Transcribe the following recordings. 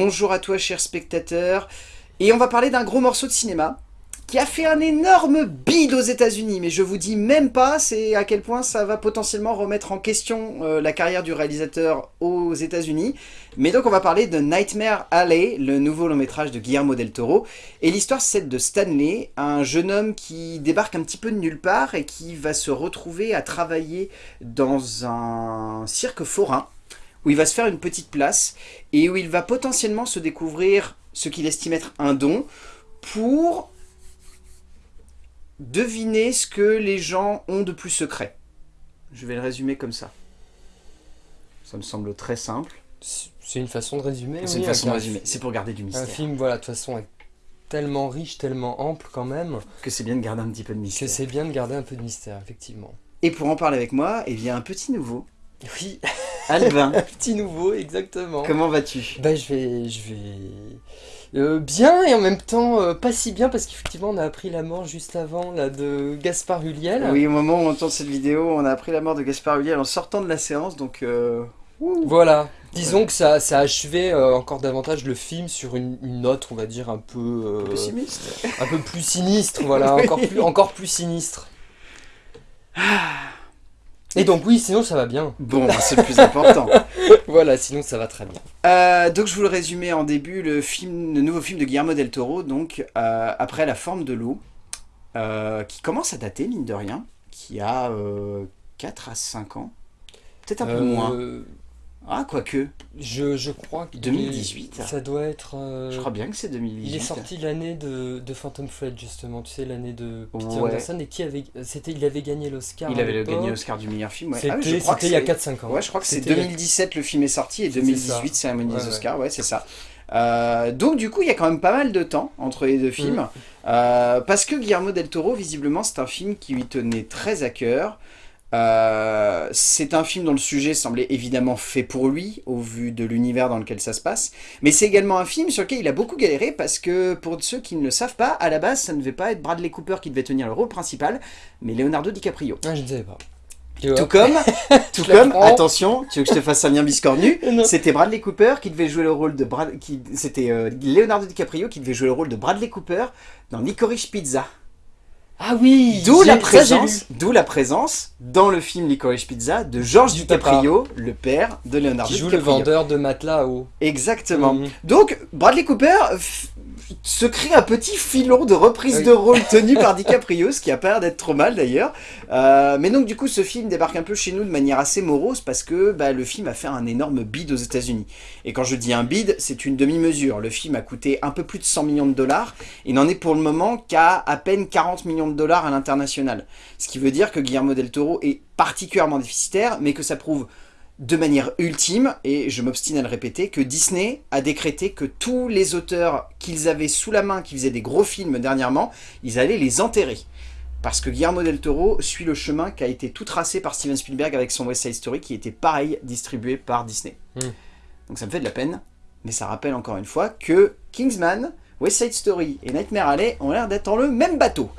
Bonjour à toi cher spectateur, et on va parler d'un gros morceau de cinéma qui a fait un énorme bid aux états unis mais je vous dis même pas c'est à quel point ça va potentiellement remettre en question euh, la carrière du réalisateur aux états unis Mais donc on va parler de Nightmare Alley, le nouveau long métrage de Guillermo del Toro, et l'histoire c'est de Stanley, un jeune homme qui débarque un petit peu de nulle part et qui va se retrouver à travailler dans un cirque forain, où il va se faire une petite place, et où il va potentiellement se découvrir ce qu'il estime être un don, pour Devinez ce que les gens ont de plus secret. Je vais le résumer comme ça. Ça me semble très simple. C'est une façon de résumer. C'est une façon de résumer. C'est pour garder du mystère. Un film, voilà, de toute façon, est tellement riche, tellement ample quand même. Que c'est bien de garder un petit peu de mystère. Que c'est bien de garder un peu de mystère, effectivement. Et pour en parler avec moi, il y a un petit nouveau. Oui. Albin. un petit nouveau, exactement. Comment vas-tu? Bah, je vais, je vais, euh, bien et en même temps euh, pas si bien parce qu'effectivement on a appris la mort juste avant là, de Gaspard Huliel. Oui, au moment où on entend cette vidéo, on a appris la mort de Gaspard Huliel en sortant de la séance, donc... Euh, voilà, disons que ça, ça a achevé encore davantage le film sur une, note, on va dire, un peu... sinistre. Un peu plus sinistre, voilà, encore, plus, encore plus sinistre. Ah. Et donc oui, sinon ça va bien. Bon, bah, c'est le plus important. voilà, sinon ça va très bien. Euh, donc je vous le résumais en début, le, film, le nouveau film de Guillermo del Toro, donc euh, après La forme de l'eau, euh, qui commence à dater, mine de rien, qui a 4 à 5 ans, peut-être un peu moins. Ah, quoique. Je, je crois que... 2018 Ça doit être... Euh, je crois bien que c'est 2018. Il est sorti l'année de, de, Phantom Thread, justement. Tu sais, l'année de Peter Anderson. Et qui avait... C'était, il avait gagné l'Oscar Il avait gagné l'Oscar du meilleur film, ouais. C'était, ah il y a 4-5 ans. Ouais, je crois que c'est 2017 le film est sorti et 2018 cérémonie des Oscars, ouais, c'est ça. Euh, donc du coup, il y a quand même pas mal de temps entre les deux films. Mm. Euh, parce que Guillermo del Toro, visiblement, c'est un film qui lui tenait très à cœur. Euh, c'est un film dont le sujet semblait évidemment fait pour lui, au vu de l'univers dans lequel ça se passe. Mais c'est également un film sur lequel il a beaucoup galéré, parce que pour ceux qui ne le savent pas, à la base, ça ne devait pas être Bradley Cooper qui devait tenir le rôle principal, mais Leonardo DiCaprio. Ah, je ne savais pas. Tout comme, tout comme, attention, tu veux que je te fasse un bien biscornu C'était Bradley Cooper qui devait jouer le rôle de Brad, c'était euh, Leonardo DiCaprio qui devait jouer le rôle de Bradley Cooper dans Licorice Pizza. Ah oui D'où la présence, la présence dans le film Licorice Pizza de Georges DiCaprio, le père de Leonardo Qui joue le vendeur de matelas haut. Exactement. Mhm. Donc Bradley Cooper se crée un petit filon de reprise de rôle tenu par DiCaprio, ce qui a pas l'air d'être trop mal d'ailleurs. Euh, mais donc du coup ce film débarque un peu chez nous de manière assez morose parce que bah, le film a fait un énorme bid aux états unis Et quand je dis un bid, c'est une demi-mesure. Le film a coûté un peu plus de 100 millions de dollars et n'en est pour le moment qu'à à peine 40 millions de dollars à l'international. Ce qui veut dire que Guillermo del Toro est particulièrement déficitaire, mais que ça prouve de manière ultime, et je m'obstine à le répéter, que Disney a décrété que tous les auteurs qu'ils avaient sous la main, qui faisaient des gros films dernièrement, ils allaient les enterrer. Parce que Guillermo del Toro suit le chemin qui a été tout tracé par Steven Spielberg avec son West Side Story, qui était pareil distribué par Disney. Hmm. Donc ça me fait de la peine, mais ça rappelle encore une fois que Kingsman, West Side Story et Nightmare Alley ont l'air d'être dans le même bateau.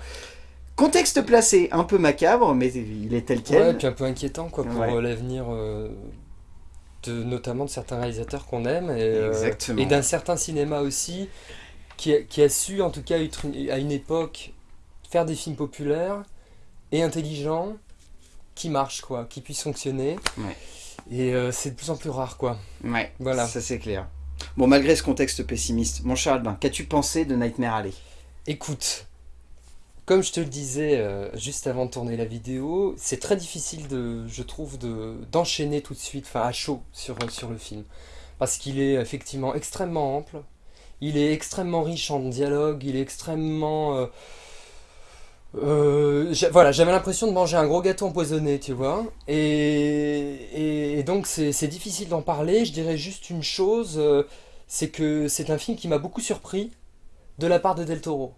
Contexte placé un peu macabre, mais il est tel quel. Ouais, et puis un peu inquiétant quoi, pour euh, l'avenir, euh, de, notamment de certains réalisateurs qu'on aime, et, euh, et d'un certain cinéma aussi, qui a, qui a, su, en tout cas à une époque, faire des films populaires et intelligents, qui marchent, quoi, qui puissent fonctionner. Et c'est de plus en plus rare, quoi. Ouais, voilà. ça c'est clair. Bon, malgré ce contexte pessimiste, mon Charles, ben, qu'as-tu pensé de Nightmare Alley? Écoute, comme je te le disais euh, juste avant de tourner la vidéo, c'est très difficile, de, je trouve, d'enchaîner tout de suite, enfin à chaud, sur, sur le film. Parce qu'il est effectivement extrêmement ample, il est extrêmement riche en dialogue, il est extrêmement... Euh, euh, voilà, j'avais l'impression de manger un gros gâteau empoisonné, tu vois. Et, donc c'est difficile d'en parler. Je dirais juste une chose, c'est que c'est un film qui m'a beaucoup surpris de la part de Del Toro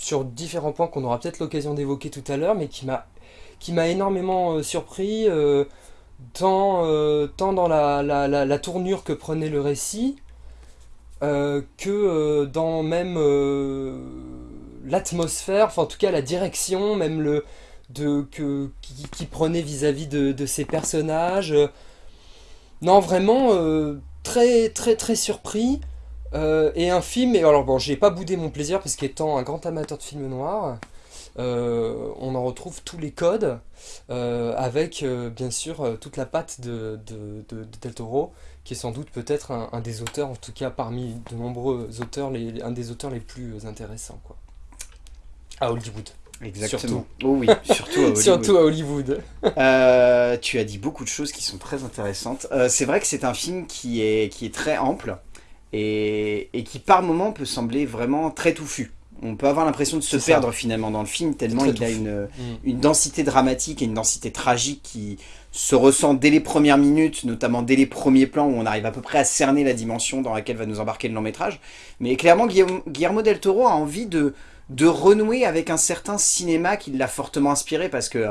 sur différents points qu'on aura peut-être l'occasion d'évoquer tout à l'heure, mais qui m'a énormément euh, surpris, euh, tant, euh, tant dans la, la, la, tournure que prenait le récit, que dans même l'atmosphère, enfin en tout cas la direction, même le de qui prenait vis-à-vis de, de, ces personnages. non, vraiment très très très surpris. Euh, et un film, et alors bon, j'ai pas boudé mon plaisir parce qu'étant un grand amateur de films noirs, euh, on en retrouve tous les codes euh, avec bien sûr toute la patte de, de, Del Toro qui est sans doute peut-être un, des auteurs, en tout cas parmi de nombreux auteurs, les, un des auteurs les plus intéressants quoi. à Hollywood. Exactement. Oh oui, surtout à Hollywood. surtout à Hollywood. tu as dit beaucoup de choses qui sont très intéressantes. c'est vrai que c'est un film qui est, qui est très ample et, qui par moments peut sembler vraiment très touffu. On peut avoir l'impression de se perdre finalement dans le film, tellement il a une, mm. une, densité dramatique et une densité tragique qui se ressent dès les premières minutes, notamment dès les premiers plans où on arrive à peu près à cerner la dimension dans laquelle va nous embarquer le long métrage. Mais clairement, Guillermo del Toro a envie de, de renouer avec un certain cinéma qui l'a fortement inspiré parce que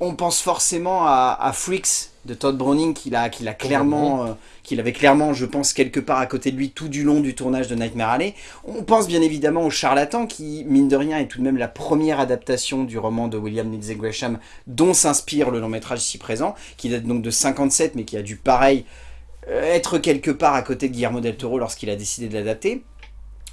on pense forcément à, Freaks de Todd Browning qu'il a, qu'il a clairement, euh, qu'il avait clairement, je pense, quelque part à côté de lui tout du long du tournage de Nightmare Alley. On pense bien évidemment au Charlatan qui, mine de rien, est tout de même la première adaptation du roman de William Lindsay Gresham dont s'inspire le long métrage ici présent, qui date donc de 57 mais qui a dû pareil euh, être quelque part à côté de Guillermo del Toro lorsqu'il a décidé de l'adapter.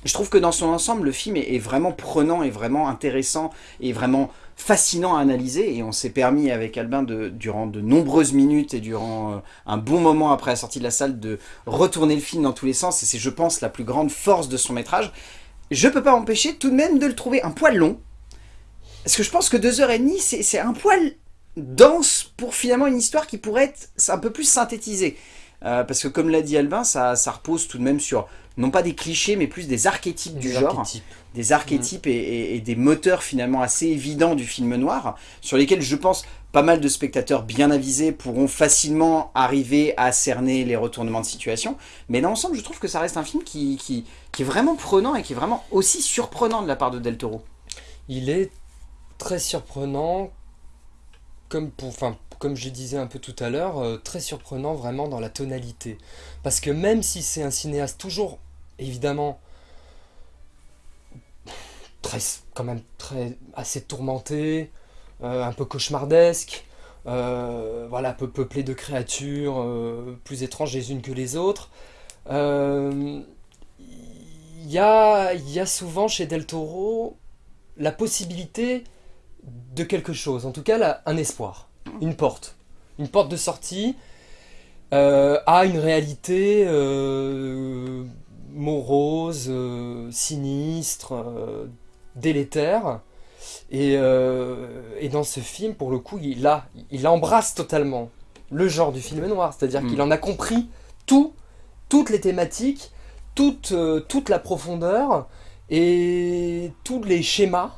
Je trouve que dans son ensemble, le film est, vraiment prenant, et vraiment intéressant, et vraiment fascinant à analyser et on s'est permis avec Albin de, durant de nombreuses minutes et durant euh, un bon moment après la sortie de la salle de retourner le film dans tous les sens et c'est je pense la plus grande force de son métrage. Je peux pas empêcher tout de même de le trouver un poil long parce que je pense que deux heures et demie c'est un poil dense pour finalement une histoire qui pourrait être un peu plus synthétisée. Euh, parce que comme l'a dit Albin, ça, ça repose tout de même sur non pas des clichés, mais plus des archétypes du genre, des archétypes et, des moteurs finalement assez évidents du film noir, sur lesquels je pense pas mal de spectateurs bien avisés pourront facilement arriver à cerner les retournements de situation, mais dans l'ensemble je trouve que ça reste un film qui, qui, est vraiment prenant et qui est vraiment aussi surprenant de la part de Del Toro. Il est très surprenant, comme pour, enfin, comme je disais un peu tout à l'heure, euh, très surprenant vraiment dans la tonalité. Parce que même si c'est un cinéaste toujours évidemment très, quand même très, assez tourmenté, euh, un peu cauchemardesque, euh, voilà, peu peuplé de créatures euh, plus étranges les unes que les autres. Il y a, y, a, souvent chez Del Toro la possibilité de quelque chose, en tout cas un espoir, une porte, une porte de sortie à une réalité morose, sinistre, euh, délétère. Euh, et, dans ce film, pour le coup, il, a, il embrasse totalement le genre du film noir. C'est-à-dire mm. qu'il en a compris tout, toutes les thématiques, toute, toute la profondeur et tous les schémas.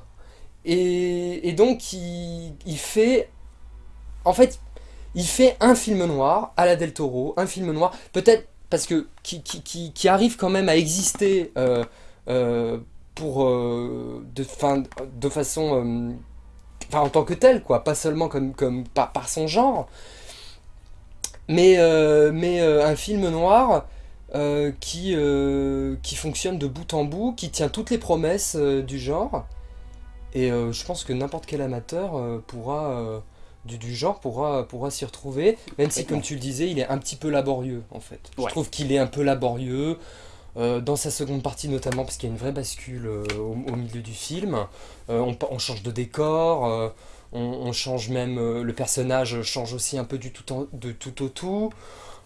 Et, donc, il, il, fait... En fait, il fait un film noir à la Del Toro, un film noir, peut-être parce que qui, qui, qui, arrive quand même à exister euh, euh, pour euh, de, fin, de façon enfin en tant que tel quoi. Pas seulement comme, comme par, par son genre. Mais, mais un film noir qui, qui fonctionne de bout en bout qui tient toutes les promesses du genre. Et je pense que n'importe quel amateur pourra du, genre pourra, pourra s'y retrouver, même si, comme tu le disais, il est un petit peu laborieux, en fait. Je trouve qu'il est un peu laborieux, euh, dans sa seconde partie notamment, parce qu'il y a une vraie bascule euh, au, milieu du film. Euh, on, change de décor, on, change même... le personnage change aussi un peu du tout, de tout au tout.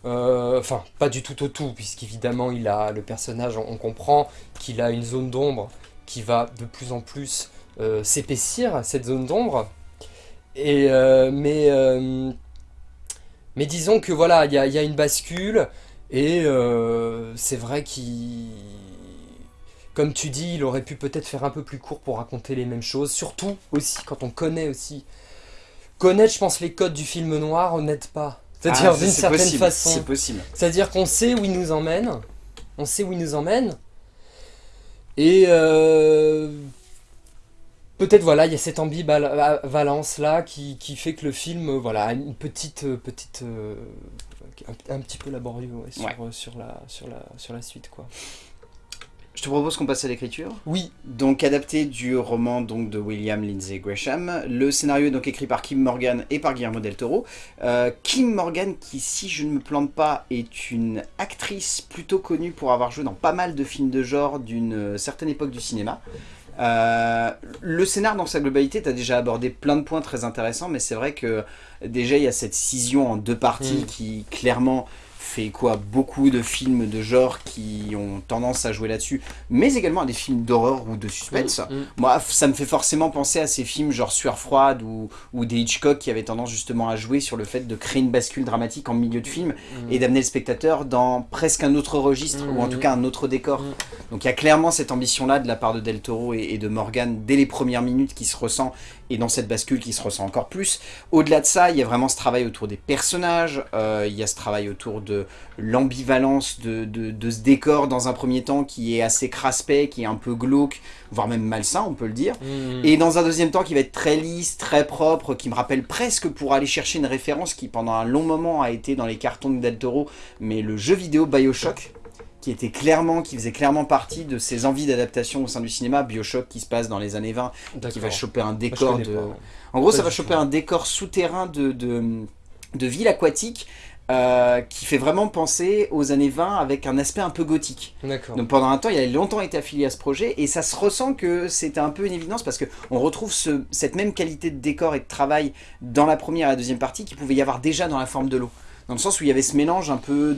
Enfin, pas du tout au tout, puisqu'évidemment, le personnage, on, comprend qu'il a une zone d'ombre qui va de plus en plus s'épaissir, cette zone d'ombre, et, mais, mais disons que voilà, il y a, une bascule et euh, c'est vrai qu'il... Comme tu dis, il aurait pu peut-être faire un peu plus court pour raconter les mêmes choses. Surtout aussi quand on connaît aussi. Connaître, je pense, les codes du film noir, n'aide pas. C'est-à-dire ah, d'une certaine façon. C'est possible. C'est-à-dire qu'on sait où il nous emmène. On sait où il nous emmène. Et euh, peut-être voilà, il y a cette ambivalence là qui, fait que le film euh, voilà, a une petite, petite euh, un, petit peu laborieux sur, sur, la, sur, la, sur la suite. quoi. Je te propose qu'on passe à l'écriture. Oui. Donc adapté du roman donc, de William Lindsay Gresham. Le scénario est donc écrit par Kim Morgan et par Guillermo del Toro. Euh, Kim Morgan, qui si je ne me plante pas, est une actrice plutôt connue pour avoir joué dans pas mal de films de genre d'une certaine époque du cinéma. Euh, le scénar dans sa globalité, tu as déjà abordé plein de points très intéressants, mais c'est vrai que déjà il y a cette scission en deux parties mm. qui clairement fait quoi beaucoup de films de genre qui ont tendance à jouer là-dessus, mais également à des films d'horreur ou de suspense. Mm, mm. Moi, ça me fait forcément penser à ces films genre Sueur froide ou, ou, des Hitchcock qui avaient tendance justement à jouer sur le fait de créer une bascule dramatique en milieu de film mm. et d'amener le spectateur dans presque un autre registre ou en tout cas un autre décor. Donc il y a clairement cette ambition-là de la part de Del Toro et, et de Morgan dès les premières minutes qui se ressent et dans cette bascule qui se ressent encore plus. Au-delà de ça, il y a vraiment ce travail autour des personnages, euh, il y a ce travail autour de l'ambivalence de, de, ce décor dans un premier temps qui est assez craspé, qui est un peu glauque, voire même malsain, on peut le dire. Mmh. Et dans un deuxième temps qui va être très lisse, très propre, qui me rappelle presque pour aller chercher une référence qui pendant un long moment a été dans les cartons de Del Toro, mais le jeu vidéo Bioshock qui était clairement, qui faisait clairement partie de ses envies d'adaptation au sein du cinéma, Bioshock qui se passe dans les années 20, qui va choper un décor de... En gros, ça va choper un décor souterrain de, de, de ville aquatique euh, qui fait vraiment penser aux années 20 avec un aspect un peu gothique. Donc pendant un temps, il a longtemps été affilié à ce projet et ça se ressent que c'était un peu une évidence parce qu'on retrouve ce, cette même qualité de décor et de travail dans la première et la deuxième partie qui pouvait y avoir déjà dans la forme de l'eau dans le sens où il y avait ce mélange un peu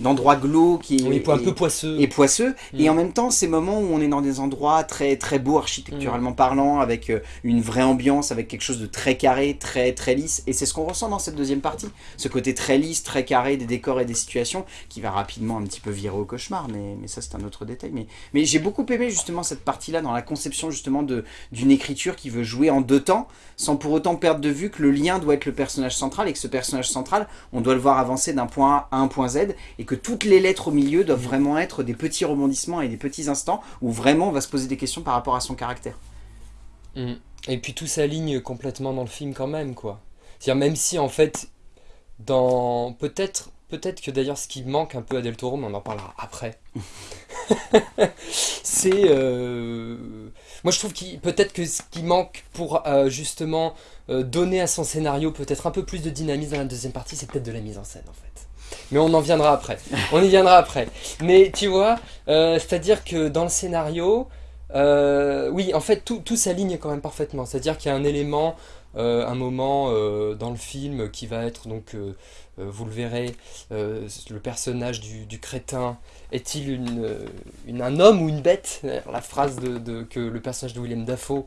d'endroits glauques et, un peu poisseux. Et poisseux. Et mm. en même temps, ces moments où on est dans des endroits très très beaux architecturalement mm. parlant, avec euh, une vraie ambiance, avec quelque chose de très carré, très très lisse. Et c'est ce qu'on ressent dans cette deuxième partie. Ce côté très lisse, très carré des décors et des situations qui va rapidement un petit peu virer au cauchemar. Mais, mais ça, c'est un autre détail. Mais, mais j'ai beaucoup aimé justement cette partie-là dans la conception justement d'une écriture qui veut jouer en deux temps, sans pour autant perdre de vue que le lien doit être le personnage central et que ce personnage central, on doit le voir avancer d'un point A à un point Z et que toutes les lettres au milieu doivent vraiment être des petits rebondissements et des petits instants où vraiment on va se poser des questions par rapport à son caractère. Mm. Et puis tout s'aligne complètement dans le film quand même quoi. C'est-à-dire même si en fait dans peut-être peut-être que d'ailleurs ce qui manque un peu à Del Toro, mais on en parlera après. c'est euh, moi je trouve qu'il peut-être que ce qui manque pour euh, justement euh, donner à son scénario peut-être un peu plus de dynamisme dans la deuxième partie, c'est peut-être de la mise en scène en fait. Mais on en viendra après. On y viendra après. Mais tu vois, euh, c'est-à-dire que dans le scénario, oui, en fait, tout, tout s'aligne quand même parfaitement. C'est-à-dire qu'il y a un élément, un moment dans le film qui va être donc vous le verrez, le personnage du, crétin est-il une, un homme ou une bête? La phrase de, que le personnage de William Dafoe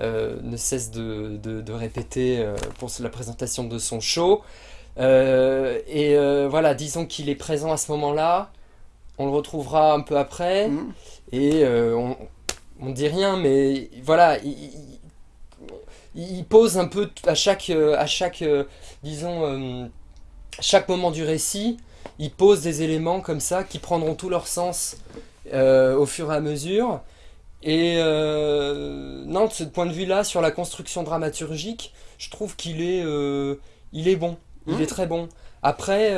euh, ne cesse de, répéter pour la présentation de son show. et voilà, disons qu'il est présent à ce moment-là, on le retrouvera un peu après, mmh. et on, ne dit rien, mais voilà, il, pose un peu à chaque, à chaque disons chaque moment du récit, il pose des éléments comme ça qui prendront tout leur sens euh, au fur et à mesure. Et euh, non, de ce point de vue-là, sur la construction dramaturgique, je trouve qu'il est, euh, il est bon. Il mmh. est très bon. Après,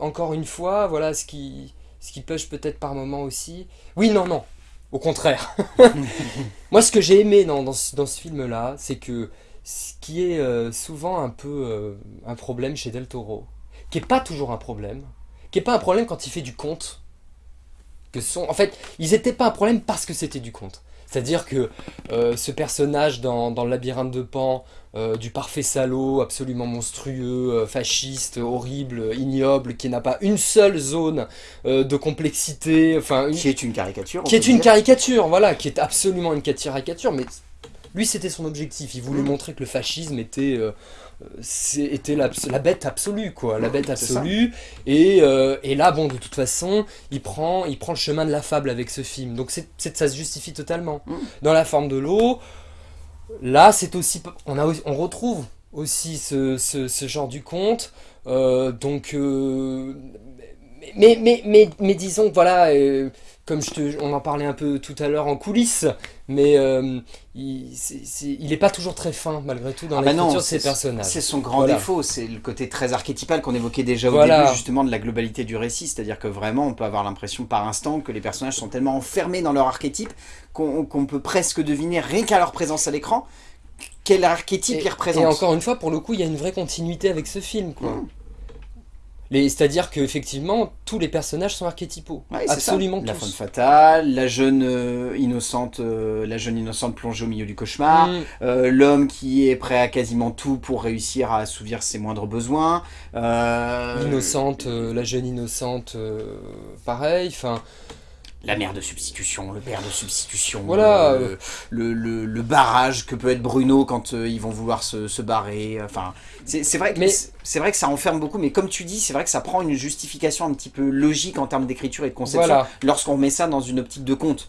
encore une fois, voilà ce qui, ce qui pêche peut-être par moment aussi. Oui, non, non. Au contraire. Moi, ce que j'ai aimé dans, dans ce film-là, c'est que ce qui est souvent un peu un problème chez Del Toro, qui n'est pas toujours un problème, qui n'est pas un problème quand il fait du conte. Que sont... En fait, ils n'étaient pas un problème parce que c'était du conte. C'est-à-dire que euh, ce personnage dans, dans, le labyrinthe de Pan, du parfait salaud, absolument monstrueux, fasciste, horrible, ignoble, qui n'a pas une seule zone de complexité, enfin... Qui est une caricature. Qui est une caricature, voilà, qui est absolument une caricature, mais lui, c'était son objectif. Il voulait mm. montrer que le fascisme était, euh, était la, bête absolue, quoi. La bête absolue. Et, euh, et, là, bon, de toute façon, il prend, il prend le chemin de la fable avec ce film. Donc, ça se justifie totalement. Mm. Dans La forme de l'eau, là, c'est aussi... On, a, on retrouve aussi ce, ce, genre du conte. Euh, donc mais, mais, mais, mais, disons, voilà, euh, comme je te, on en parlait un peu tout à l'heure en coulisses, mais euh, il, n'est pas toujours très fin malgré tout dans ah bah l'écriture de ses personnages. C'est son grand défaut, c'est le côté très archétypal qu'on évoquait déjà au début justement de la globalité du récit, c'est-à-dire que vraiment on peut avoir l'impression par instant que les personnages sont tellement enfermés dans leur archétype qu'on peut presque deviner rien qu'à leur présence à l'écran quel archétype ils représentent. Et encore une fois, pour le coup, il y a une vraie continuité avec ce film. quoi. Mmh. C'est-à-dire qu'effectivement, tous les personnages sont archétypaux. Absolument La femme fatale, la jeune euh, innocente euh, la jeune innocente plongée au milieu du cauchemar, mm. euh, l'homme qui est prêt à quasiment tout pour réussir à assouvir ses moindres besoins. L'innocente, la jeune innocente, pareil. Enfin, la mère de substitution, le père de substitution, voilà. le, le, barrage que peut être Bruno quand euh, ils vont vouloir se, se barrer. Enfin, c'est vrai, que c'est vrai que ça enferme beaucoup, mais comme tu dis, c'est vrai que ça prend une justification un petit peu logique en termes d'écriture et de conception lorsqu'on met ça dans une optique de conte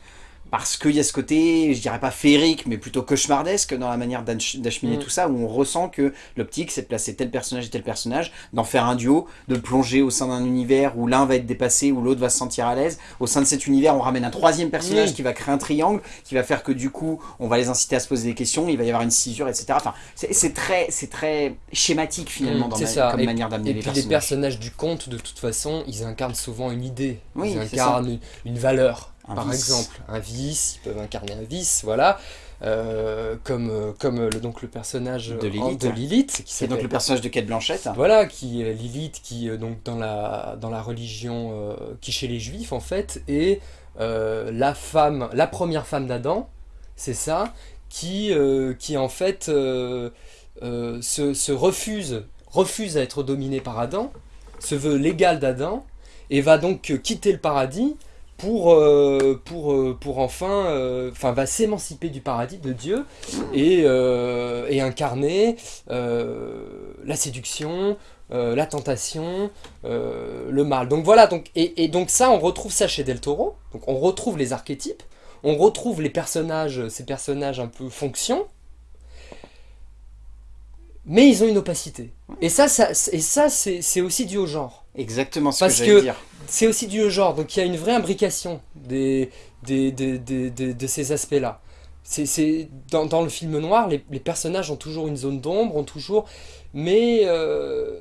parce qu'il y a ce côté, je dirais pas féerique, mais plutôt cauchemardesque dans la manière d'acheminer mm. tout ça, où on ressent que l'optique, c'est de placer tel personnage et tel personnage, d'en faire un duo, de plonger au sein d'un univers où l'un va être dépassé, où l'autre va se sentir à l'aise. Au sein de cet univers, on ramène un troisième personnage qui va créer un triangle, qui va faire que du coup, on va les inciter à se poser des questions, il va y avoir une cisure, etc. Enfin, c'est très, très schématique finalement mm, dans comme manière d'amener les personnages. Et puis les personnages du conte, de toute façon, ils incarnent souvent une idée, ils incarnent une valeur par exemple, un vice, ils peuvent incarner un vice, voilà. Euh, comme, euh, comme le, donc le personnage de Lilith, de Lilith qui donc le personnage de Kate Blanchette. Voilà, qui Lilith, qui donc dans la, dans la religion, euh, qui chez les juifs en fait, est la femme, la première femme d'Adam, c'est ça, qui, qui en fait se, se, refuse, refuse à être dominée par Adam, se veut l'égal d'Adam, et va donc quitter le paradis pour, euh, euh, euh, enfin va s'émanciper du paradis de Dieu et, incarner la séduction, la tentation, le mal. Donc voilà, donc, et, donc ça, on retrouve ça chez Del Toro, on retrouve les archétypes, on retrouve les personnages, ces personnages un peu fonction, mais ils ont une opacité. Et ça, ça, et ça c'est aussi dû au genre. Exactement ce Parce que, c'est aussi dû au genre, donc il y a une vraie imbrication des, des, de ces aspects-là. C'est dans, dans, le film noir, les, les, personnages ont toujours une zone d'ombre, ont toujours... Mais, euh,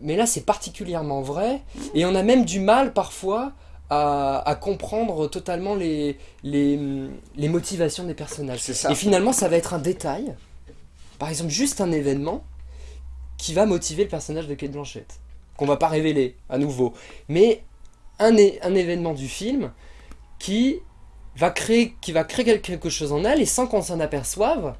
mais là, c'est particulièrement vrai. Et on a même du mal, parfois, à, à comprendre totalement les, les, les, motivations des personnages. Ça. Et finalement, ça va être un détail, par exemple, juste un événement, qui va motiver le personnage de Kate Blanchett qu'on va pas révéler à nouveau, mais un, événement du film qui va créer, quelque chose en elle et sans qu'on s'en aperçoive,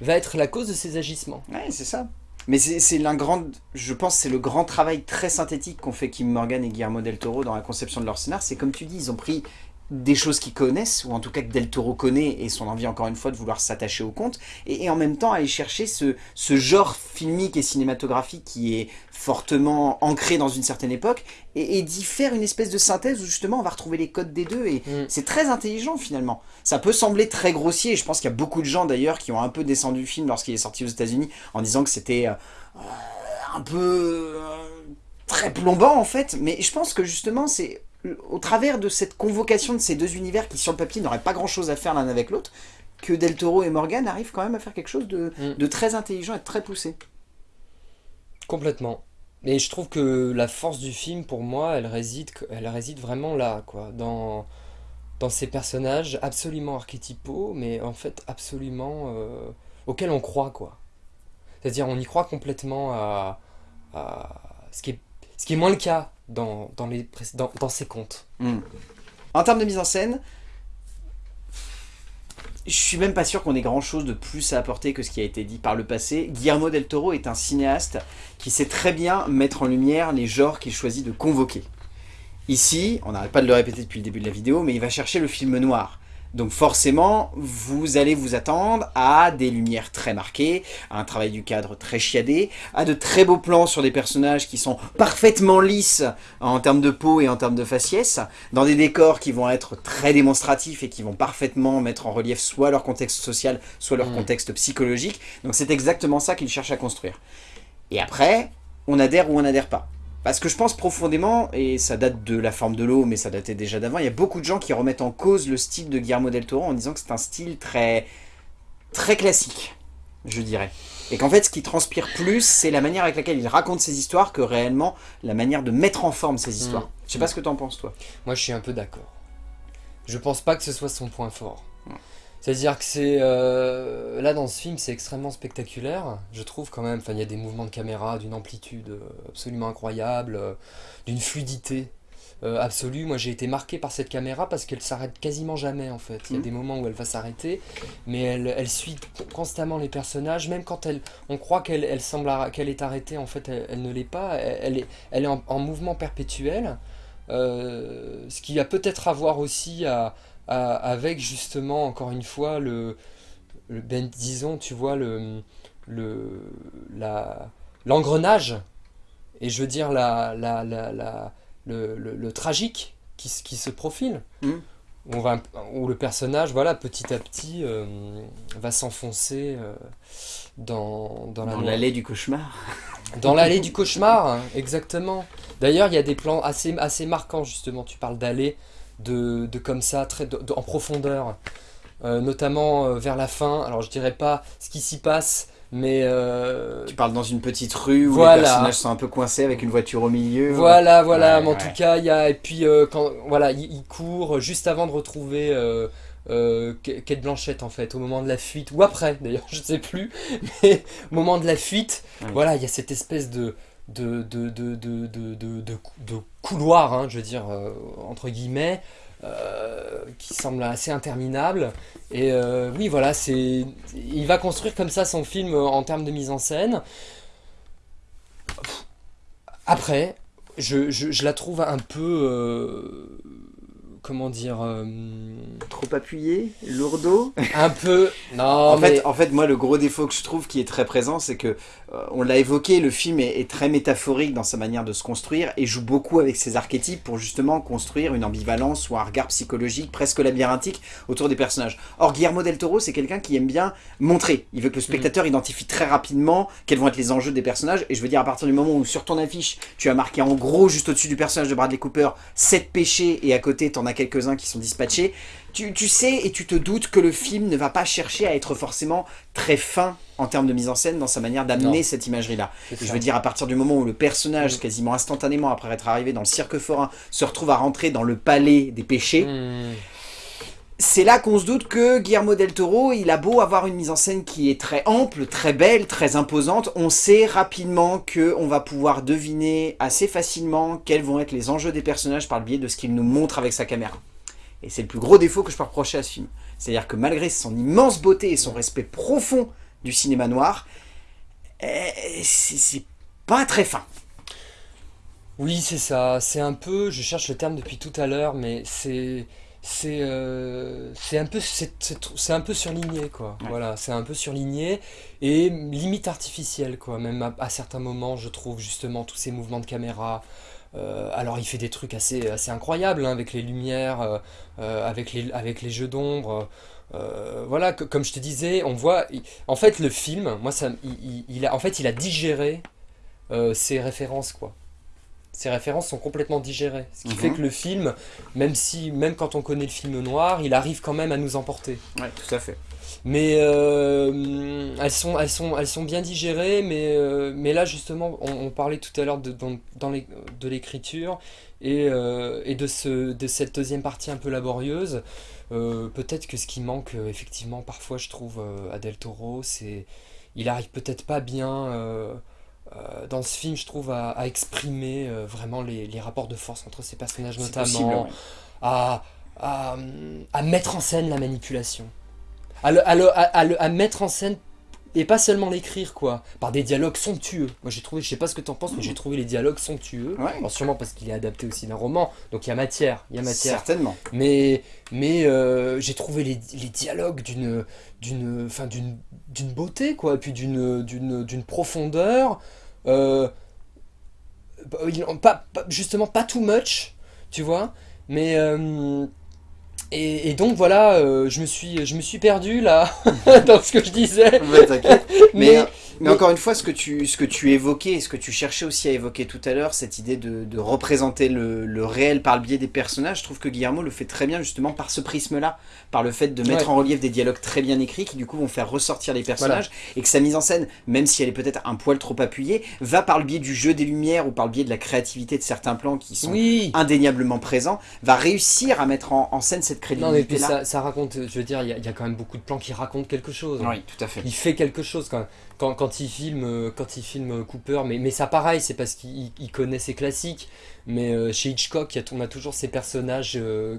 va être la cause de ses agissements. Ouais, c'est ça. Mais c'est l'un grand, je pense c'est le grand travail très synthétique qu'ont fait Kim Morgan et Guillermo del Toro dans la conception de leur scénar. C'est comme tu dis, ils ont pris des choses qu'ils connaissent, ou en tout cas que Del Toro connaît, et son envie encore une fois de vouloir s'attacher au conte, et, en même temps aller chercher ce, ce, genre filmique et cinématographique qui est fortement ancré dans une certaine époque, et, d'y faire une espèce de synthèse où justement on va retrouver les codes des deux, et mm. c'est très intelligent finalement. Ça peut sembler très grossier, et je pense qu'il y a beaucoup de gens d'ailleurs qui ont un peu descendu le film lorsqu'il est sorti aux états unis en disant que c'était euh, un peu... Euh, très plombant en fait, mais je pense que justement c'est au travers de cette convocation de ces deux univers qui sur le papier n'auraient pas grand chose à faire l'un avec l'autre, que Del Toro et Morgan arrivent quand même à faire quelque chose de, mm. très intelligent et de très poussé. Complètement. Mais je trouve que la force du film, pour moi, elle réside, elle réside vraiment là, quoi, dans, dans ces personnages absolument archétypaux, mais en fait absolument euh, auxquels on croit, quoi. C'est-à-dire, on y croit complètement à, ce, qui est, ce qui est moins le cas dans, dans, les, ses contes. Hmm. En termes de mise en scène, je suis même pas sûr qu'on ait grand chose de plus à apporter que ce qui a été dit par le passé. Guillermo del Toro est un cinéaste qui sait très bien mettre en lumière les genres qu'il choisit de convoquer. Ici, on n'arrête pas de le répéter depuis le début de la vidéo, mais il va chercher le film noir. Donc forcément, vous allez vous attendre à des lumières très marquées, à un travail du cadre très chiadé, à de très beaux plans sur des personnages qui sont parfaitement lisses en termes de peau et en termes de faciès, dans des décors qui vont être très démonstratifs et qui vont parfaitement mettre en relief soit leur contexte social, soit leur mmh. contexte psychologique. Donc c'est exactement ça qu'ils cherchent à construire. Et après, on adhère ou on n'adhère pas. Parce que je pense profondément, et ça date de La forme de l'eau, mais ça datait déjà d'avant, il y a beaucoup de gens qui remettent en cause le style de Guillermo del Toro en disant que c'est un style très, très classique, je dirais. Et qu'en fait, ce qui transpire plus, c'est la manière avec laquelle il raconte ses histoires que réellement la manière de mettre en forme ses histoires. Mm. Je sais pas ce que t'en penses, toi. Moi, je suis un peu d'accord. Je pense pas que ce soit son point fort. Ouais. C'est-à-dire que c'est... euh, là, dans ce film, c'est extrêmement spectaculaire, je trouve quand même. Enfin, il y a des mouvements de caméra d'une amplitude euh, absolument incroyable, euh, d'une fluidité euh, absolue. Moi, j'ai été marqué par cette caméra parce qu'elle s'arrête quasiment jamais, en fait. Il y a Mhm. des moments où elle va s'arrêter, mais elle, elle suit constamment les personnages, même quand elle, on croit qu'elle elle semble qu'elle est arrêtée, en fait, elle, elle ne l'est pas. Elle, est, elle est en, en mouvement perpétuel. Euh, ce qui a peut-être à voir aussi à- avec justement encore une fois le, le ben disons tu vois le le la l'engrenage et je veux dire la, la, la, la- le, le, le tragique qui, se- qui se profile où, on va, où le personnage voilà petit à petit euh, va s'enfoncer euh, dans, dans la Dans l'allée du cauchemar. Dans l'allée du cauchemar, hein, exactement. D'ailleurs, il y a des plans assez, assez marquants, justement. Tu parles d'allée, de, de comme ça, très de- de- en profondeur. Euh, notamment euh, vers la fin. Alors, je dirais pas ce qui s'y passe, mais. euh, Tu parles dans une petite rue où Voilà. les personnages sont un peu coincés avec une voiture au milieu. Voilà, voilà, Ouais, mais en ouais. tout cas, il y a. Et puis, euh, quand. Voilà, il, court juste avant de retrouver. Euh, euh, Kate Blanchett en fait au moment de la fuite ou après d'ailleurs je sais plus mais au moment de la fuite voilà il y a cette espèce de de, de, hein, je veux dire euh, entre guillemets euh, qui semble assez interminable et euh, oui voilà c'est il va construire comme ça son film en termes de mise en scène. Après je, la trouve un peu comment dire euh, Trop appuyé, lourdeau. un peu non en, mais fait, en fait, moi, le gros défaut que je trouve qui est très présent, c'est que, euh, on l'a évoqué, le film est, est très métaphorique dans sa manière de se construire et joue beaucoup avec ses archétypes pour justement construire une ambivalence ou un regard psychologique presque labyrinthique autour des personnages. Or, Guillermo del Toro, c'est quelqu'un qui aime bien montrer. Il veut que le spectateur identifie très rapidement quels vont être les enjeux des personnages. Et je veux dire, à partir du moment où sur ton affiche, tu as marqué en gros, juste au-dessus du personnage de Bradley Cooper, 7 péchés et à côté, t'en as quelques-uns qui sont dispatchés, tu, tu sais et tu te doutes que le film ne va pas chercher à être forcément très fin en termes de mise en scène dans sa manière d'amener cette imagerie-là. Je veux dire, à partir du moment où le personnage, Mm. quasiment instantanément après être arrivé dans le cirque forain, se retrouve à rentrer dans le palais des péchés, Hmm. C'est là qu'on se doute que Guillermo del Toro, il a beau avoir une mise en scène qui est très ample, très belle, très imposante, on sait rapidement que on va pouvoir deviner assez facilement quels vont être les enjeux des personnages par le biais de ce qu'il nous montre avec sa caméra. Et c'est le plus gros défaut que je peux reprocher à ce film. C'est-à-dire que malgré son immense beauté et son respect profond du cinéma noir, eh, c'est pas très fin. Oui, c'est ça. C'est un peu, je cherche le terme depuis tout à l'heure, mais c'est c'est euh, c'est un peu c'est un surligné quoi. Ouais. Voilà, c'est un peu surligné et limite artificiel quoi. Même à, à certains moments, je trouve justement tous ces mouvements de caméra. Euh, alors il fait des trucs assez assez incroyables hein, avec les lumières, euh, avec les avec les jeux d'ombre. Voilà, que- comme je te disais, on voit. il- en fait, le film, moi, ça, il, a, en fait, il a digéré ses références, quoi. Ces références sont complètement digérées. Ce qui Mhm. fait que le film, même si, même quand on connaît le film noir, il arrive quand même à nous emporter. Ouais, tout à fait. Mais euh, elles, sont, elles, sont, elles sont bien digérées, mais, euh, mais là justement, on, on parlait tout à l'heure de, dans, dans les- de l'écriture et, euh, et de, ce, de cette deuxième partie un peu laborieuse. Peut-être que ce qui manque, effectivement, parfois, je trouve, à Del Toro, c'est. Il arrive peut-être pas bien. Euh, dans ce film, je trouve, à, à exprimer euh, vraiment les, les rapports de force entre ces personnages, notamment possible, ouais. à, à, à mettre en scène la manipulation. À, le- à, le- à- à le- à mettre en scène, et pas seulement l'écrire, quoi, par des dialogues somptueux. Moi j'ai trouvé, je sais pas ce que t'en penses, mais j'ai trouvé les dialogues somptueux. Ouais. Alors sûrement parce qu'il est adapté aussi d'un roman, donc il y a matière, il y a matière. Certainement. Mais, mais euh, j'ai trouvé les, les dialogues d'une d'une d'une d'une beauté quoi et puis d'une profondeur euh, bah, pas- justement pas too much tu vois mais euh, et, et donc voilà euh, je me suis je me suis perdu là dans ce que je disais t'inquiète. mais Mais, Mais, encore une fois, ce que, tu, ce que tu évoquais, ce que tu cherchais aussi à évoquer tout à l'heure, cette idée de, de représenter le, le, réel par le biais des personnages, je trouve que Guillermo le fait très bien justement par ce prisme-là, par le fait de mettre en relief des dialogues très bien écrits qui du coup vont faire ressortir les personnages, et que sa mise en scène, même si elle est peut-être un poil trop appuyée, va par le biais du jeu des lumières ou par le biais de la créativité de certains plans qui sont indéniablement présents, va réussir à mettre en, scène cette crédibilité. Non mais puis ça, ça, raconte, je veux dire, il y, y, a quand même beaucoup de plans qui racontent quelque chose. Oui, tout à fait. Il fait quelque chose quand même quand, quand, il filme, euh, quand il filme Cooper, mais, mais ça pareil, c'est parce qu'il connaît ses classiques. Mais euh, chez Hitchcock, on a toujours ces personnages euh,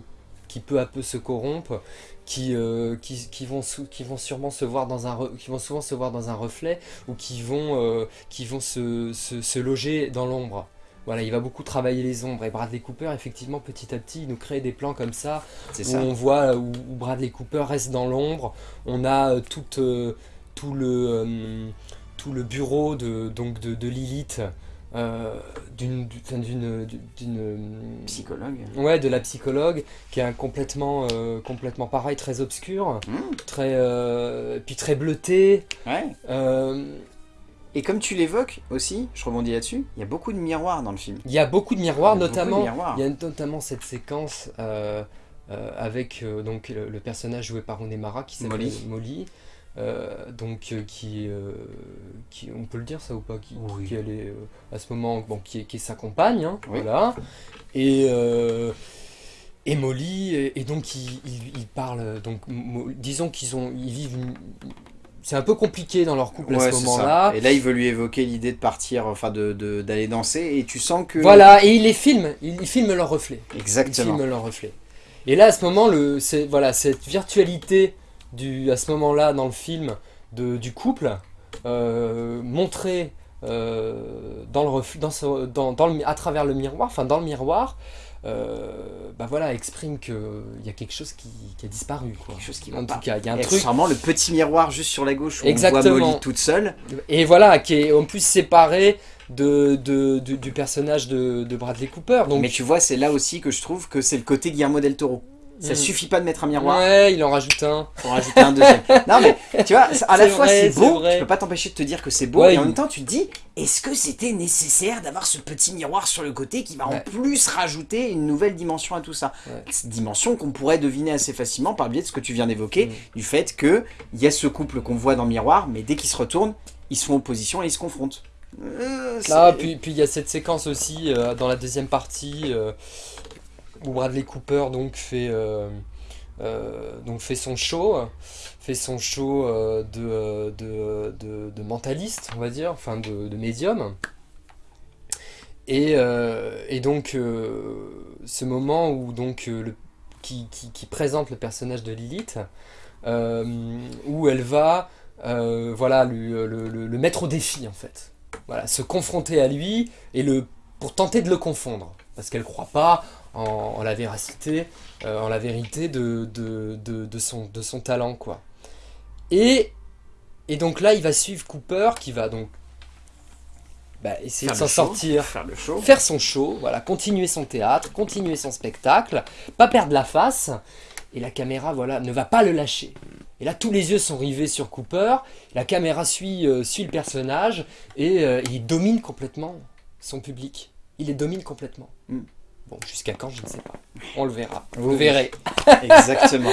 qui peu à peu se corrompent, qui, qui, qui, vont, qui vont sûrement se voir dans un qui vont souvent se voir dans un reflet ou qui vont, qui vont se, se, se loger dans l'ombre. Voilà, il va beaucoup travailler les ombres. Et Bradley Cooper, effectivement, petit à petit, il nous crée des plans comme ça, où on voit où, Bradley Cooper reste dans l'ombre. On a toute, tout le, euh, tout le bureau de, donc de, Lilith, euh, d'une psychologue. Ouais de la psychologue qui est un complètement euh, complètement pareil très obscur hmm. très puis très bleuté. Ouais. et comme tu l'évoques aussi je rebondis là-dessus il y a beaucoup de miroirs dans le film. Il y a beaucoup de miroirs notamment il y a notamment cette séquence avec donc le, personnage joué par Mara qui s'appelle Molly euh, donc euh, qui, euh, qui, on peut le dire ça ou pas, qui, qui elle est à ce moment, bon, qui, qui est sa compagne, hein, voilà, et et Molly, et, donc ils, ils, parlent, donc disons qu'ils ont, ils vivent c'est un peu compliqué dans leur couple à ce moment-là. Et là, il veut lui évoquer l'idée de partir, enfin d'aller de, d'aller danser, et tu sens que... Voilà, et il les filme, il, il filme leur reflet. Exactement. Il filme leur reflet. Et là, à ce moment, le, voilà, cette virtualité du, à ce moment-là dans le film de, du couple, euh, montré euh, dans le dans, dans, dans le, à travers le miroir, enfin dans le miroir, euh, bah voilà, exprime qu'il y a quelque chose qui, qui a disparu. Quoi. Quelque chose qui En tout cas, il y a un truc. Sûrement le petit miroir juste sur la gauche où Exactement. on voit Molly toute seule. Et voilà, qui est en plus séparé de, de, du personnage de, de, Bradley Cooper. Donc... Mais tu vois, c'est là aussi que je trouve que c'est le côté Guillermo del Toro. Ça mm. suffit pas de mettre un miroir. Ouais, il en rajoute un. Pour rajouter un deuxième. non mais, tu vois, à la fois c'est beau, tu peux pas t'empêcher de te dire que c'est beau, et en même temps tu te dis, est-ce que c'était nécessaire d'avoir ce petit miroir sur le côté qui va en plus rajouter une nouvelle dimension à tout ça Cette dimension qu'on pourrait deviner assez facilement par le biais de ce que tu viens d'évoquer, mm. du fait que il y a ce couple qu'on voit dans le miroir, mais dès qu'ils se retournent, ils sont en opposition et ils se confrontent. Euh, ah, puis il y a cette séquence aussi euh, dans la deuxième partie euh, où Bradley Cooper donc fait, euh, euh, donc fait son show, fait son show euh, de, de, de, mentaliste, on va dire, enfin de, médium. Et, et donc ce moment où donc le, qui, qui, présente le personnage de Lilith, où elle va voilà, le, le, mettre au défi en fait. Voilà, se confronter à lui et le, pour tenter de le confondre. Parce qu'elle croit pas en, la véracité, euh, en la vérité de, de, de, son, de son talent. quoi. Et, et donc là, il va suivre Cooper qui va donc bah, essayer de s'en sortir, faire, le show. faire son show, voilà, continuer son théâtre, continuer son spectacle, pas perdre la face, et la caméra voilà, ne va pas le lâcher. Et là, tous les yeux sont rivés sur Cooper, la caméra suit, euh, suit le personnage, et euh, il domine complètement son public. Il les domine complètement. Mm. Bon, jusqu'à quand, je ne sais pas. On le verra. Vous verrez. Exactement.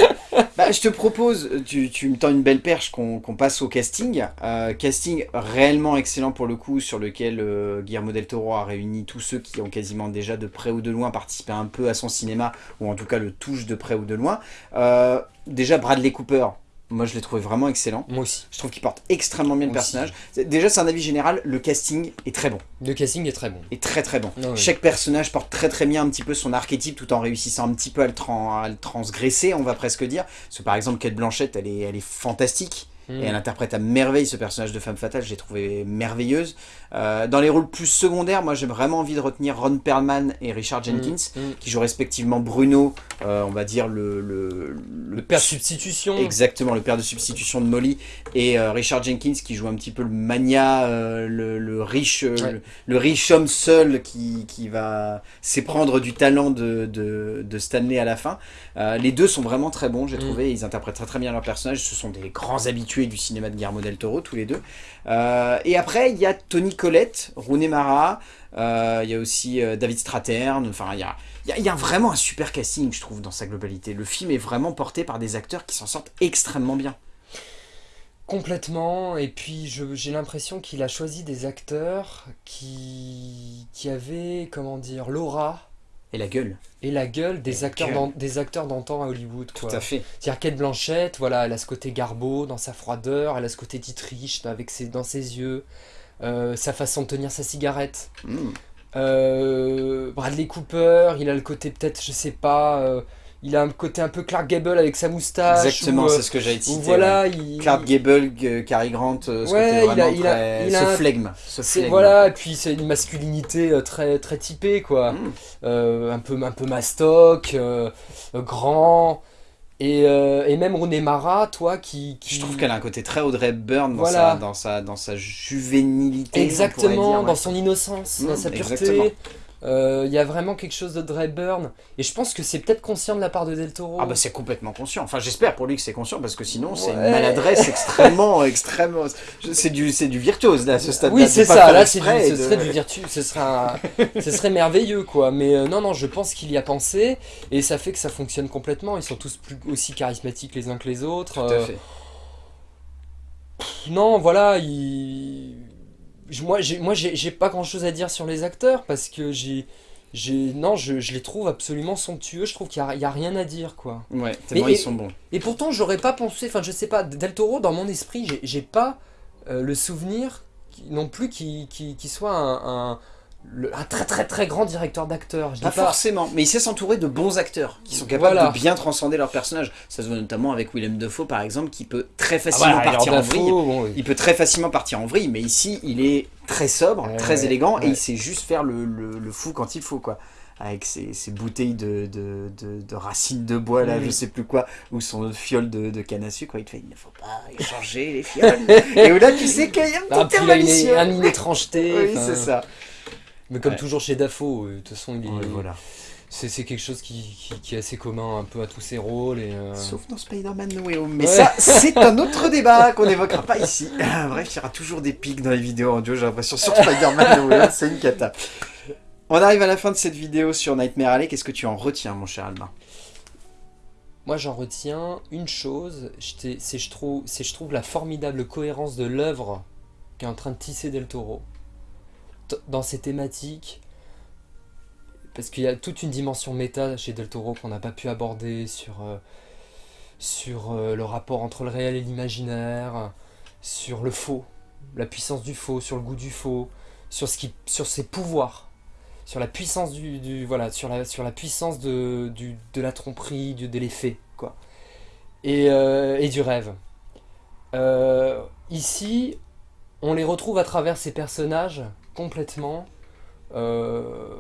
bah, je te propose, tu, tu, me tends une belle perche, qu'on passe au casting. Euh, casting réellement excellent pour le coup, sur lequel euh, Guillermo del Toro a réuni tous ceux qui ont quasiment déjà de près ou de loin participé un peu à son cinéma, ou en tout cas le touche de près ou de loin. Euh, déjà Bradley Cooper, moi, je l'ai trouvé vraiment excellent. Moi aussi. Je trouve qu'il porte extrêmement bien le personnage. Déjà, c'est un avis général, le casting est très bon. Le casting est très bon. Est très très bon. Chaque personnage porte très très bien un petit peu son archétype tout en réussissant un petit peu à le, transgresser, on va presque dire. Parce que par exemple, Kate Blanchett, elle est, elle est fantastique. Et elle interprète à merveille ce personnage de femme fatale, je l'ai trouvé merveilleuse. Euh, dans les rôles plus secondaires, moi j'ai vraiment envie de retenir Ron Perlman et Richard mm, Jenkins, mm. qui jouent respectivement Bruno, euh, on va dire le, le, le, père de substitution. Exactement, le père de substitution de Molly, et euh, Richard Jenkins qui joue un petit peu le mania, le, riche le, riche homme seul qui, qui va s'éprendre du talent de, de, de, Stanley à la fin. les deux sont vraiment très bons, j'ai mm. trouvé, ils interprètent très très bien leur personnage, ce sont des grands habitués du cinéma de Guillermo del Toro, tous les deux. Et après, il y a Tony Collette, Rooney Mara, euh, il y a aussi euh, David Stratern, enfin, il y a, il y a vraiment un super casting, je trouve, dans sa globalité. Le film est vraiment porté par des acteurs qui s'en sortent extrêmement bien. Complètement, et puis j'ai l'impression qu'il a choisi des acteurs qui, qui avaient, comment dire, l'aura. Et la gueule. Et la gueule des, acteurs, des acteurs d'antan à Hollywood. Tout à fait. C'est-à-dire Kate Blanchett, voilà, elle a ce côté garbeau dans sa froideur, elle a ce côté titriche avec ses, dans ses yeux, euh, sa façon de tenir sa cigarette. Hmm. Euh, Bradley Cooper, il a le côté peut-être, je sais pas, euh, il a un côté un peu Clark Gable avec sa moustache. Exactement, c'est ce que j'allais citer. Voilà, Clark Gable, Cary Grant, ce ouais, il a, il a, il a ce flegme. Voilà, et puis c'est une masculinité très, très typée, quoi. Hmm. un, peu, un peu mastoc, grand. Et, euh, et, même Rooney Mara, toi, qui, Je trouve qu'elle a un côté très Audrey Byrne dans, sa, dans, sa, dans sa juvénilité. Exactement, dans son innocence, dans sa pureté. Il y a vraiment quelque chose de Dre Burn. Et je pense que c'est peut-être conscient de la part de Del Toro. Ah bah c'est complètement conscient. Enfin j'espère pour lui que c'est conscient parce que sinon c'est une maladresse extrêmement, extrêmement... C'est du, du virtuose là, à ce stade Oui c'est ça, là ce serait du virtu, ce ce serait merveilleux quoi. Mais euh, non non je pense qu'il y a pensé et ça fait que ça fonctionne complètement. Ils sont tous plus, aussi charismatiques les uns que les autres. Tout à euh, fait. non voilà, il moi, j'ai, moi, j'ai pas grand chose à dire sur les acteurs parce que j'ai, j'ai, non, je, je, les trouve absolument somptueux. Je trouve qu'il y, a, rien à dire, quoi. Ouais, tellement ils sont bons. Et pourtant, j'aurais pas pensé, enfin, je sais pas, Del Toro, dans mon esprit, j'ai pas euh, le souvenir non plus qu'il qui, soit un un très très très grand directeur d'acteurs. Pas, pas, forcément, mais il sait s'entourer de bons acteurs qui sont capables de bien transcender leur personnage. Ça se voit notamment avec Willem Dafoe par exemple, qui peut très facilement ah partir en vrille. Il peut très facilement partir en vrille, mais ici il est très sobre, très élégant et il sait juste faire le, le, fou quand il faut quoi. Avec ses, bouteilles de, de, de, racines de bois là, je sais plus quoi, ou son fiole de, de canne à sucre, il te fait il ne faut pas échanger les fioles. et là tu sais qu'il y a un petit ah, il a une, étrangeté. oui, c'est ça. Mais comme toujours chez Dafoe, euh, de toute façon, voilà. c'est quelque chose qui, est assez commun un peu à tous ses rôles. Et euh, Sauf dans Spider-Man No Way Home. Mais ça, c'est un autre débat qu'on n'évoquera pas ici. Bref, il y aura toujours des pics dans les vidéos audio, j'ai l'impression, sur Spider-Man No Way Home, c'est une cata. On arrive à la fin de cette vidéo sur Nightmare Alley. Qu'est-ce que tu en retiens, mon cher Albin moi, j'en retiens une chose, c'est je trouve, je trouve la formidable cohérence de l'œuvre qu'est en train de tisser Del Toro dans ces thématiques, parce qu'il y a toute une dimension méta chez Del Toro qu'on n'a pas pu aborder sur, euh, sur euh, le rapport entre le réel et l'imaginaire, sur le faux, la puissance du faux, sur le goût du faux, sur, ce qui, sur ses pouvoirs, sur la puissance du, voilà, sur la, sur la puissance de, du, de la tromperie, du, de l'effet, quoi, et, euh, et, du rêve. ici, on les retrouve à travers ces personnages complètement, euh,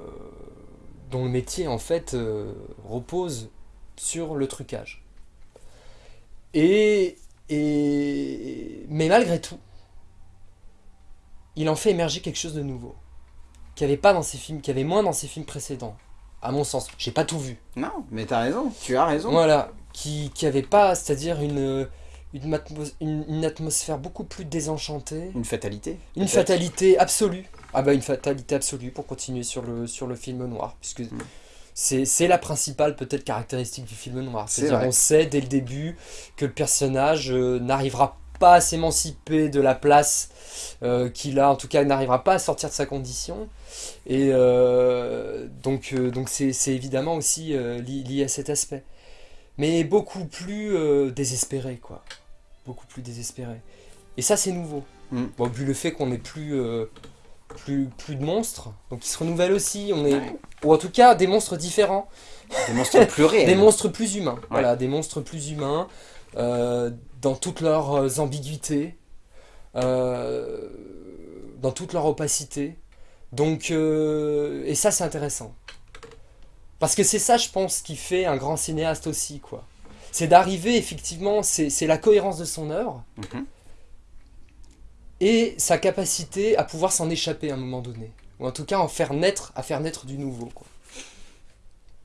dont le métier en fait euh, repose sur le trucage. Et, et, mais malgré tout, il en fait émerger quelque chose de nouveau, qu'il n'y avait pas dans ses films, qu'il y avait moins dans ses films précédents, à mon sens. J'ai pas tout vu. Non, mais t'as raison, tu as raison. Voilà, qui, qui avait pas, c'est-à-dire une une, atmosphère beaucoup plus désenchantée. Une fatalité Une fatalité absolue. Ah bah une fatalité absolue pour continuer sur le, sur le film noir, puisque hmm. c'est la principale peut-être caractéristique du film noir. C'est-à-dire on sait dès le début que le personnage euh, n'arrivera pas à s'émanciper de la place euh, qu'il a, en tout cas n'arrivera pas à sortir de sa condition. Et euh, donc donc c'est évidemment aussi lié à cet aspect. Mais beaucoup plus désespéré quoi beaucoup plus désespéré. Et ça, c'est nouveau. Mm. Bon, vu le fait qu'on n'ait plus, plus, plus de monstres, donc ils se renouvellent aussi, on est, ou en tout cas des monstres différents. Des monstres plus réels. des monstres plus humains, voilà, des monstres plus humains, euh, dans toutes leurs euh, ambiguïtés, dans toute leur opacité. Donc, et ça, c'est intéressant. Parce que c'est ça, je pense, qui fait un grand cinéaste aussi, quoi c'est d'arriver effectivement, c'est la cohérence de son œuvre mhm. Et sa capacité à pouvoir s'en échapper à un moment donné. Ou en tout cas en faire naître, à faire naître du nouveau.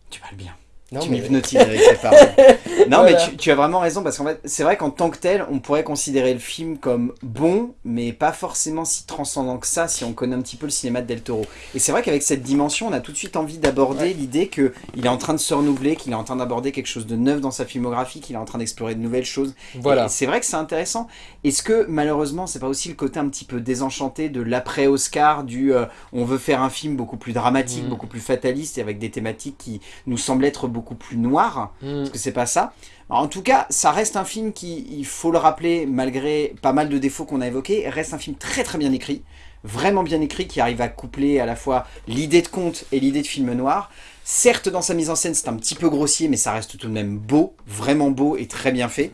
Tu parles bien. Non, tu mais- m'hypnotises avec tes paroles. Non, Voilà. mais tu, tu as vraiment raison, parce qu'en fait, c'est vrai qu'en tant que tel, on pourrait considérer le film comme bon, mais pas forcément si transcendant que ça, si on connaît un petit peu le cinéma de Del Toro. Et c'est vrai qu'avec cette dimension, on a tout de suite envie d'aborder Ouais. l'idée qu'il est en train de se renouveler, qu'il est en train d'aborder quelque chose de neuf dans sa filmographie, qu'il est en train d'explorer de nouvelles choses. Voilà. C'est vrai que c'est intéressant. Est-ce que malheureusement, c'est pas aussi le côté un petit peu désenchanté de l'après-Oscar, du euh, on veut faire un film beaucoup plus dramatique, Mm. beaucoup plus fataliste et avec des thématiques qui nous semblent être beaucoup plus noires Mm. Parce que c'est pas ça. Alors, en tout cas, ça reste un film qui, il faut le rappeler, malgré pas mal de défauts qu'on a évoqués, reste un film très très bien écrit. Vraiment bien écrit, qui arrive à coupler à la fois l'idée de conte et l'idée de film noir. Certes, dans sa mise en scène, c'est un petit peu grossier, mais ça reste tout de même beau, vraiment beau et très bien fait.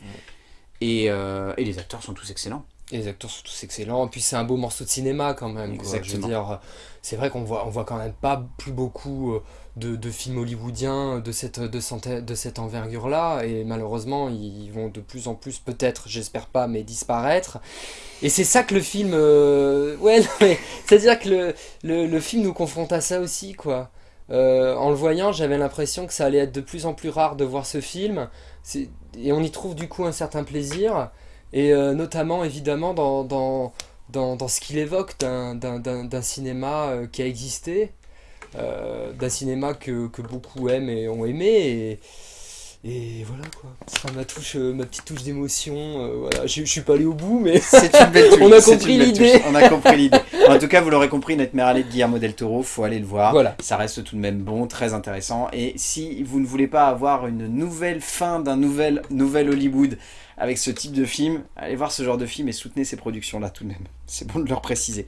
Et, euh, et les acteurs sont tous excellents. Et les acteurs sont tous excellents, et puis c'est un beau morceau de cinéma quand même. quoi. Je veux dire, c'est vrai qu'on voit, on voit quand même pas plus beaucoup euh, de, de films hollywoodiens de cette, de cette, de cette envergure-là, et malheureusement ils vont de plus en plus, peut-être, j'espère pas, mais disparaître. Et c'est ça que le film... euh, Ouais, c'est-à-dire que le, le, le film nous confronte à ça aussi, quoi. Euh, en le voyant, j'avais l'impression que ça allait être de plus en plus rare de voir ce film, et on y trouve du coup un certain plaisir. Et euh, notamment, évidemment, dans, dans, dans, dans ce qu'il évoque d'un- cinéma euh, qui a existé, euh, d'un cinéma que, que beaucoup aiment et ont aimé. Et, et voilà quoi. Ce sera ma, touche, ma petite touche d'émotion. voilà. Je, je suis pas allé au bout, mais C'est une belle touche. On a compris l'idée. touche. On a compris l'idée. En tout cas, vous l'aurez compris, notre mère allée de Guillermo del Toro, faut aller le voir. voilà. Ça reste tout de même bon, très intéressant. Et si vous ne voulez pas avoir une nouvelle fin d'un nouvel, nouvel Hollywood avec ce type de film, allez voir ce genre de film et soutenez ces productions-là tout de même. C'est bon de leur préciser.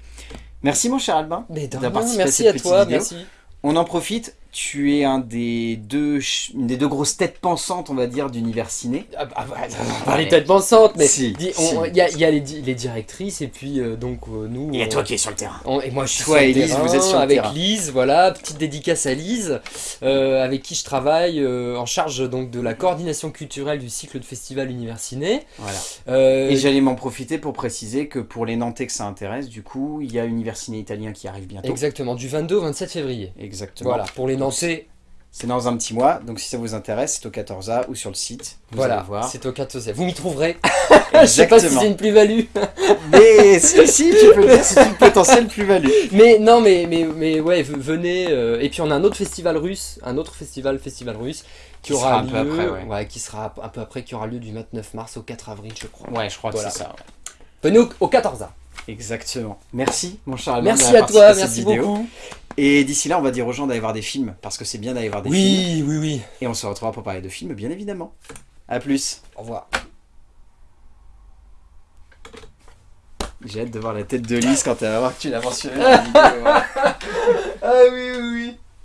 Merci mon cher Albin. D'avoir à merci cette à petite toi, vidéo. merci. On en profite, tu es un des deux, une des deux grosses têtes pensantes, on va dire, d'univers ciné. Ah, bah, bah, on parlait de tête pensante, mais Si, il y a, il y a les, di- les directrices et puis euh, donc euh, nous. Et on- toi qui es sur le terrain. On- et moi je suis Toi sur le et Lise, terrain vous êtes sur le avec terrain. Lise, voilà, petite dédicace à Lise, euh, avec qui je travaille euh, en charge donc de la coordination culturelle du cycle de festival Univers Ciné. Voilà. Euh, Et j'allais m'en profiter pour préciser que pour les Nantais que ça intéresse, du coup, il y a Univers Ciné Italien qui arrive bientôt. exactement, du 22 au 27 février. Exactement. Voilà, pour les Nantais, C'est dans un petit mois, donc si ça vous intéresse, c'est au 14A ou sur le site. Vous voilà, allez voir. c'est au 14 Vous m'y trouverez. Je sais pas si c'est une plus-value. Mais si, si, tu peux dire, c'est une potentielle plus-value. Mais non, mais, mais, mais ouais, venez. euh, et puis on a un autre festival russe, un autre festival, festival russe, qui, Qui aura un lieu, peu après, ouais. qui sera un peu après, qui aura lieu du 29 mars au 4 avril, je crois. Ouais, je crois Voilà. que c'est ça. ouais. Venez au, au 14A. Exactement. Merci, mon cher Merci à toi, merci vidéo. beaucoup. Et d'ici là, on va dire aux gens d'aller voir des films, parce que c'est bien d'aller voir des films. Oui, oui, oui. Et on se retrouvera pour parler de films, bien évidemment. A plus. Au revoir. J'ai hâte de voir la tête de Lise quand elle va voir que tu l'as mentionné dans la vidéo. Ah oui, oui, oui.